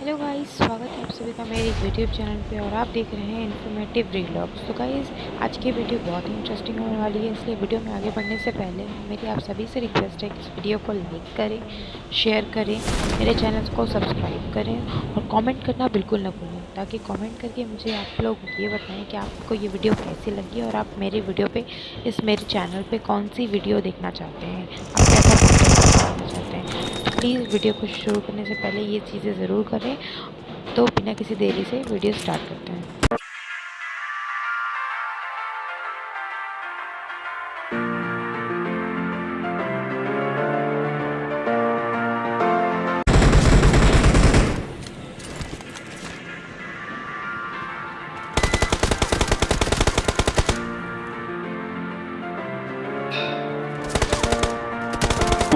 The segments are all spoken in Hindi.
हेलो गाइस स्वागत है आप सभी का मेरे यूट्यूब चैनल पे और आप देख रहे हैं इन्फॉर्मेटिव व्लॉग्स तो गाइस आज की वीडियो बहुत ही इंटरेस्टिंग होने वाली है, इसलिए वीडियो में आगे बढ़ने से पहले मेरी आप सभी से रिक्वेस्ट है कि इस वीडियो को लाइक करें शेयर करें, मेरे चैनल को सब्सक्राइब करें और कॉमेंट करना बिल्कुल ना भूलें, ताकि कॉमेंट करके मुझे आप लोग ये बताएँ कि आपको ये वीडियो कैसी लगी और आप मेरी वीडियो पर इस मेरे चैनल पर कौन सी वीडियो देखना चाहते हैं। आप कैसा चाहते हैं। प्लीज़ वीडियो को शुरू करने से पहले ये चीज़ें ज़रूर करें। तो बिना किसी देरी से वीडियो स्टार्ट करते हैं।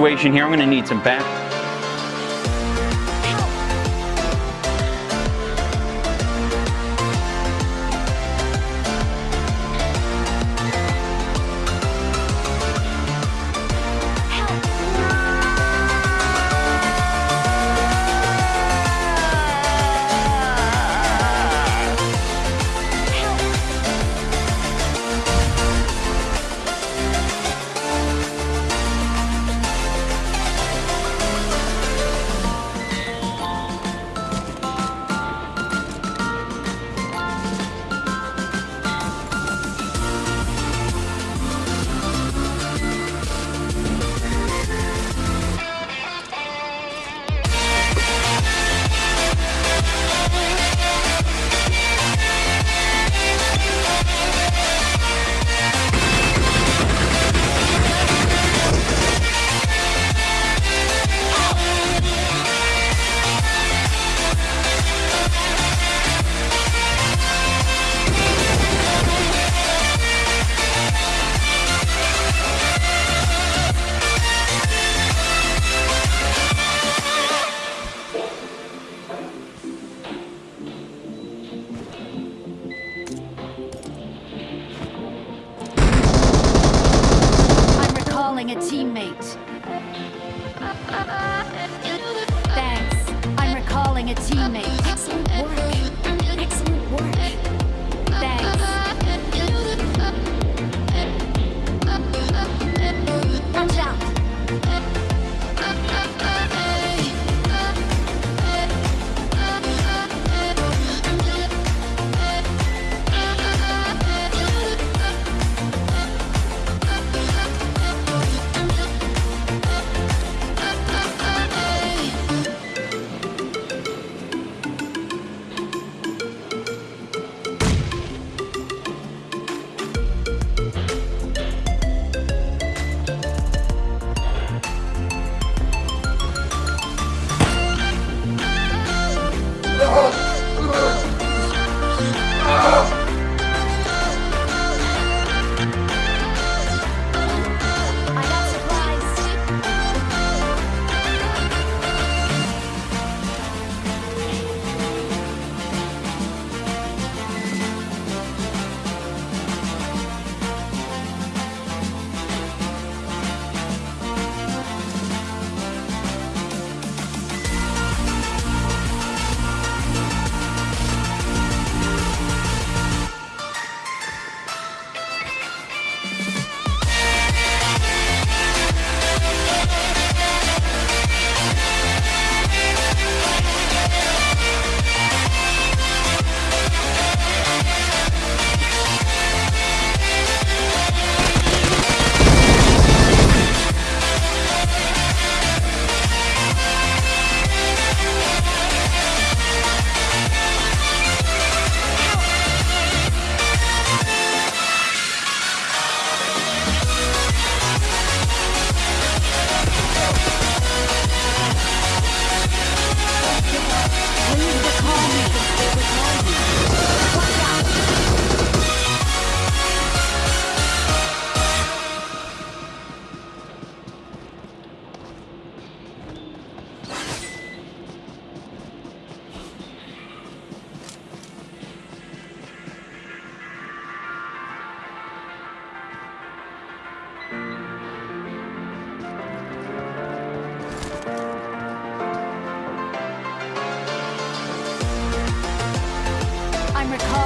Situation here. I'm going to need some back.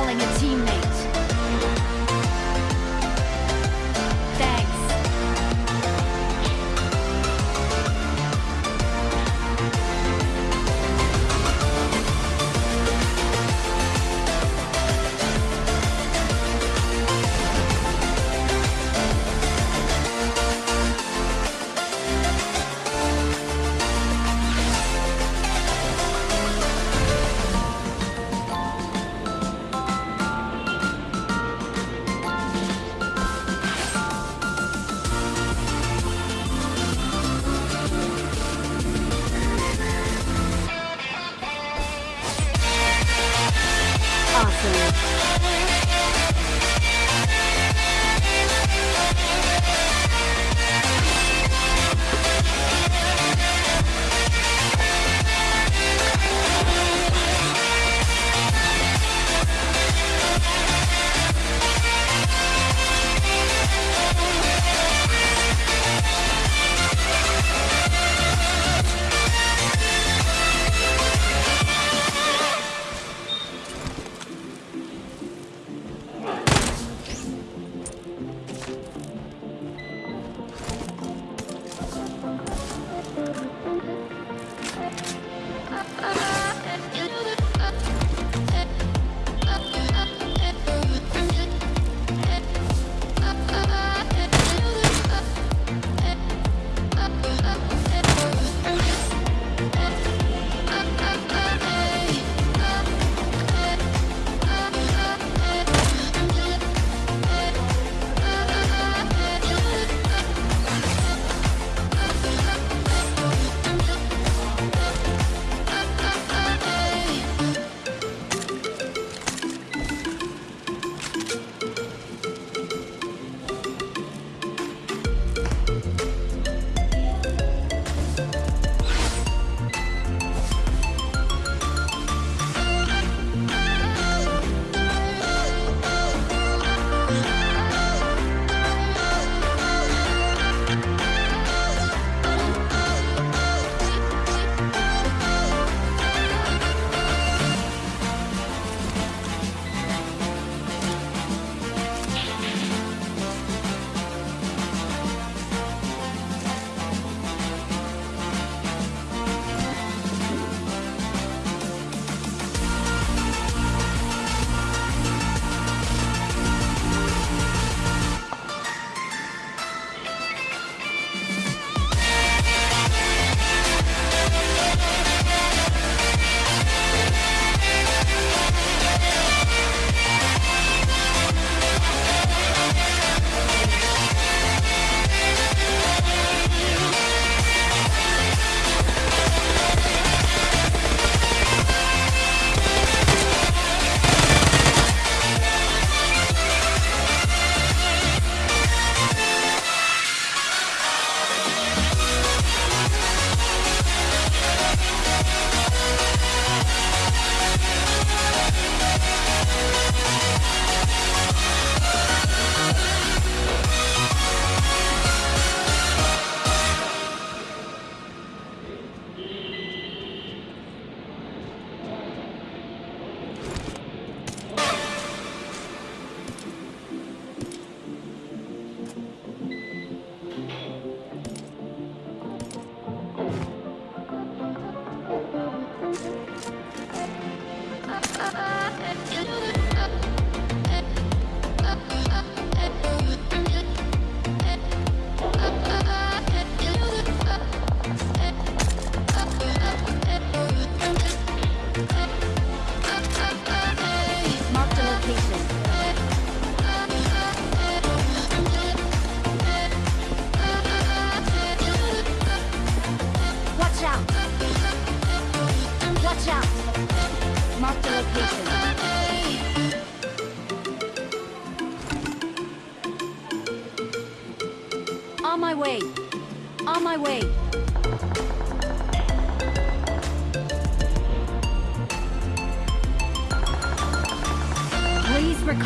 Recalling a teammate. Alchemy. Ah!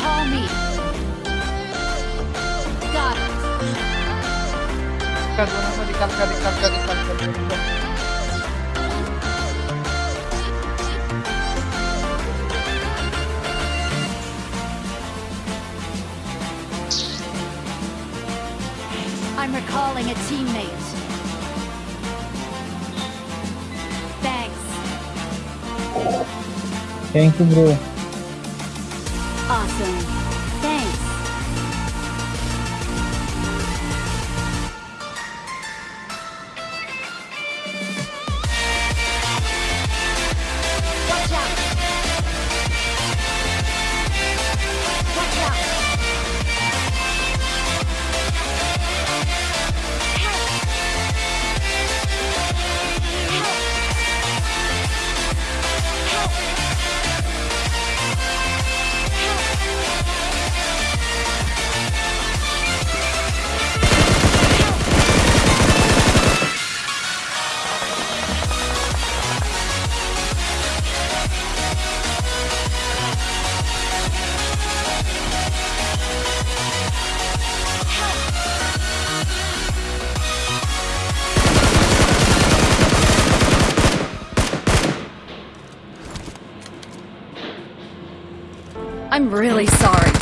all me. Got it. Dekat, dekat, dekat, dekat, dekat, dekat, dekat. I'm recalling a teammate. Thanks. Thank you, bro. I'm really sorry.